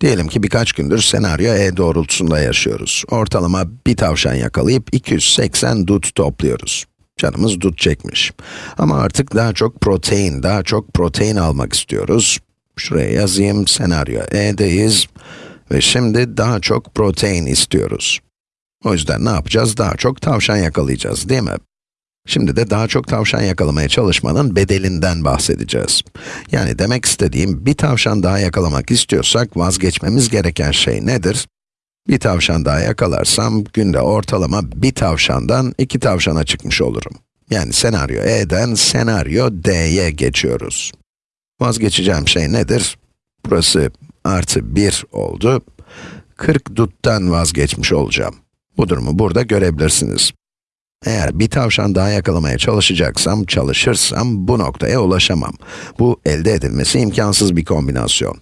Diyelim ki birkaç gündür senaryo E doğrultusunda yaşıyoruz. Ortalama bir tavşan yakalayıp 280 dut topluyoruz. Canımız dut çekmiş. Ama artık daha çok protein, daha çok protein almak istiyoruz. Şuraya yazayım, senaryo E'deyiz. Ve şimdi daha çok protein istiyoruz. O yüzden ne yapacağız? Daha çok tavşan yakalayacağız, değil mi? Şimdi de daha çok tavşan yakalamaya çalışmanın bedelinden bahsedeceğiz. Yani demek istediğim, bir tavşan daha yakalamak istiyorsak vazgeçmemiz gereken şey nedir? Bir tavşan daha yakalarsam, günde ortalama bir tavşandan iki tavşana çıkmış olurum. Yani senaryo E'den senaryo D'ye geçiyoruz. Vazgeçeceğim şey nedir? Burası artı 1 oldu. 40 duttan vazgeçmiş olacağım. Bu durumu burada görebilirsiniz. Eğer bir tavşan daha yakalamaya çalışacaksam, çalışırsam bu noktaya ulaşamam. Bu elde edilmesi imkansız bir kombinasyon.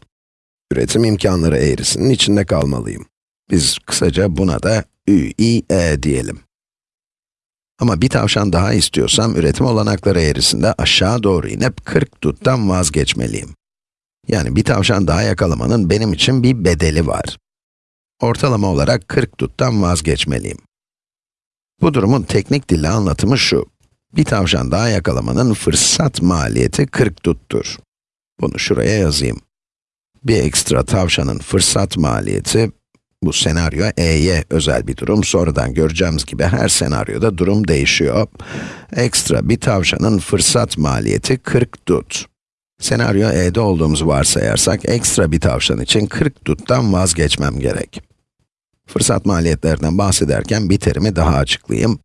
Üretim imkanları eğrisinin içinde kalmalıyım. Biz kısaca buna da ÜİE diyelim. Ama bir tavşan daha istiyorsam, üretim olanakları eğrisinde aşağı doğru inip 40 duttan vazgeçmeliyim. Yani bir tavşan daha yakalamanın benim için bir bedeli var. Ortalama olarak 40 duttan vazgeçmeliyim. Bu durumun teknik dille anlatımı şu. Bir tavşan daha yakalamanın fırsat maliyeti 40 duttur. Bunu şuraya yazayım. Bir ekstra tavşanın fırsat maliyeti, bu senaryo E'ye özel bir durum. Sonradan göreceğimiz gibi her senaryoda durum değişiyor. Ekstra bir tavşanın fırsat maliyeti 40 dut. Senaryo E'de olduğumuzu varsayarsak, ekstra bir tavşan için 40 duttan vazgeçmem gerek. Fırsat maliyetlerinden bahsederken bir terimi daha açıklayayım.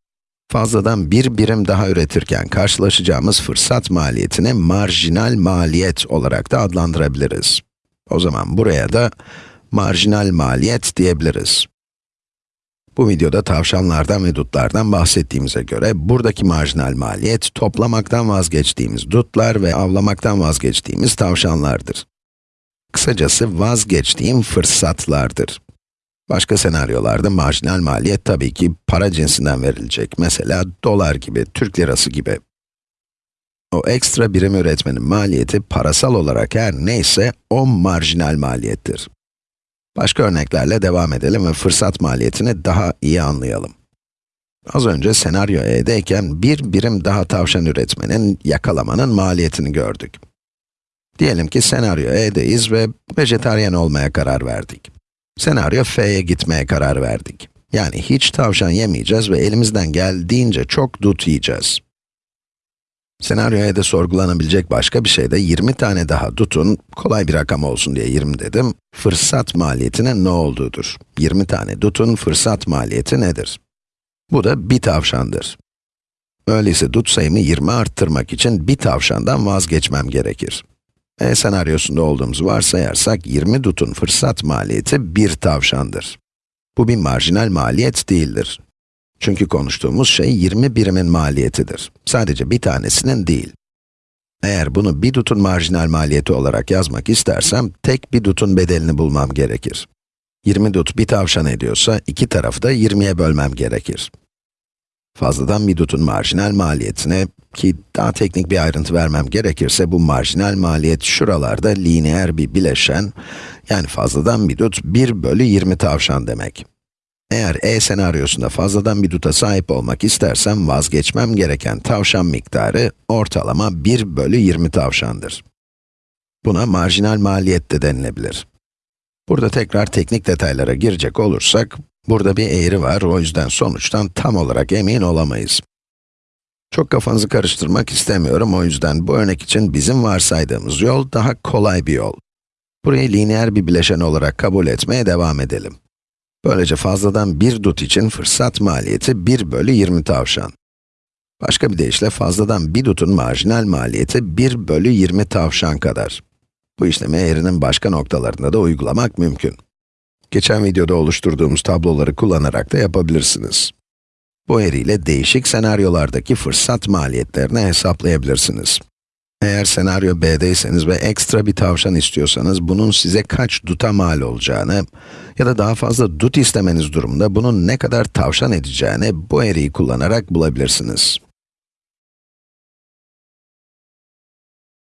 Fazladan bir birim daha üretirken karşılaşacağımız fırsat maliyetini marjinal maliyet olarak da adlandırabiliriz. O zaman buraya da marjinal maliyet diyebiliriz. Bu videoda tavşanlardan ve dutlardan bahsettiğimize göre, buradaki marjinal maliyet, toplamaktan vazgeçtiğimiz dutlar ve avlamaktan vazgeçtiğimiz tavşanlardır. Kısacası vazgeçtiğim fırsatlardır. Başka senaryolarda marjinal maliyet tabii ki para cinsinden verilecek. Mesela dolar gibi, Türk lirası gibi. O ekstra birim üretmenin maliyeti parasal olarak her neyse o marjinal maliyettir. Başka örneklerle devam edelim ve fırsat maliyetini daha iyi anlayalım. Az önce senaryo E'deyken bir birim daha tavşan üretmenin, yakalamanın maliyetini gördük. Diyelim ki senaryo E'deyiz ve vejetaryen olmaya karar verdik. Senaryo F'ye gitmeye karar verdik. Yani hiç tavşan yemeyeceğiz ve elimizden geldiğince çok dut yiyeceğiz. Senaryoya da sorgulanabilecek başka bir şey de 20 tane daha dutun, kolay bir rakam olsun diye 20 dedim, fırsat maliyetinin ne olduğudur. 20 tane dutun fırsat maliyeti nedir? Bu da bir tavşandır. Öyleyse dut sayımı 20 arttırmak için bir tavşandan vazgeçmem gerekir. E senaryosunda olduğumuzu varsayarsak 20 dutun fırsat maliyeti bir tavşandır. Bu bir marjinal maliyet değildir. Çünkü konuştuğumuz şey 20 birimin maliyetidir. Sadece bir tanesinin değil. Eğer bunu bir dutun marjinal maliyeti olarak yazmak istersem, tek bir dutun bedelini bulmam gerekir. 20 dut bir tavşan ediyorsa, iki tarafı da 20'ye bölmem gerekir. Fazladan bir dutun marjinal maliyetine, ki daha teknik bir ayrıntı vermem gerekirse, bu marjinal maliyet şuralarda lineer bir bileşen, yani fazladan bir dut 1 bölü 20 tavşan demek. Eğer E senaryosunda fazladan bir duta sahip olmak istersem, vazgeçmem gereken tavşan miktarı ortalama 1 bölü 20 tavşandır. Buna marjinal maliyet de denilebilir. Burada tekrar teknik detaylara girecek olursak, burada bir eğri var, o yüzden sonuçtan tam olarak emin olamayız. Çok kafanızı karıştırmak istemiyorum, o yüzden bu örnek için bizim varsaydığımız yol daha kolay bir yol. Burayı lineer bir bileşen olarak kabul etmeye devam edelim. Böylece fazladan bir dut için fırsat maliyeti 1 bölü 20 tavşan. Başka bir deyişle fazladan bir dutun marjinal maliyeti 1 bölü 20 tavşan kadar. Bu işlemi eğrinin başka noktalarında da uygulamak mümkün. Geçen videoda oluşturduğumuz tabloları kullanarak da yapabilirsiniz. Bu eğriyle değişik senaryolardaki fırsat maliyetlerini hesaplayabilirsiniz. Eğer senaryo B'deyseniz ve ekstra bir tavşan istiyorsanız, bunun size kaç duta mal olacağını ya da daha fazla dut istemeniz durumunda bunun ne kadar tavşan edeceğini bu eğriyi kullanarak bulabilirsiniz.